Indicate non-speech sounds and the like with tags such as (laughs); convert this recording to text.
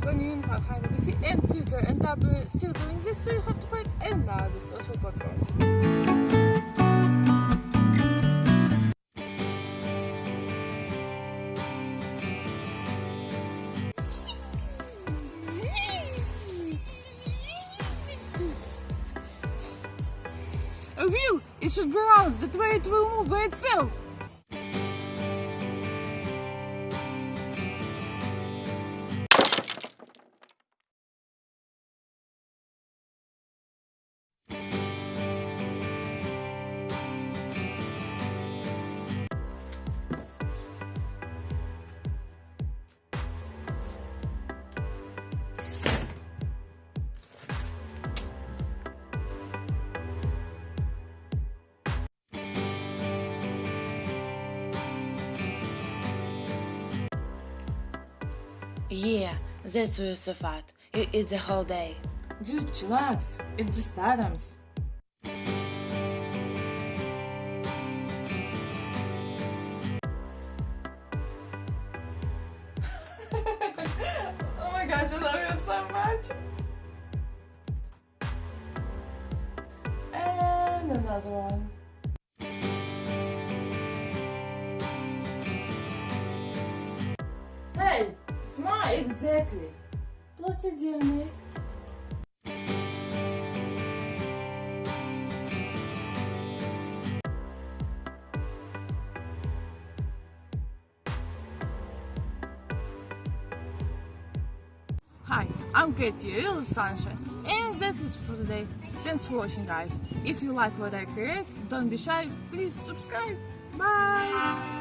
hide we see and Twitter and tab still doing this so you have to find another social platform. A wheel! It should be round, that way it will move by itself! Yeah, that's why you're so fat. You eat the whole day. Dude, chillax. It just atoms. (laughs) oh my gosh, I love it so much. And another one. Hey, it's exactly. Plus a DNA. Hi, I'm Katie, real sunshine, and that's it for today. Thanks for watching, guys. If you like what I create, don't be shy. Please subscribe. Bye.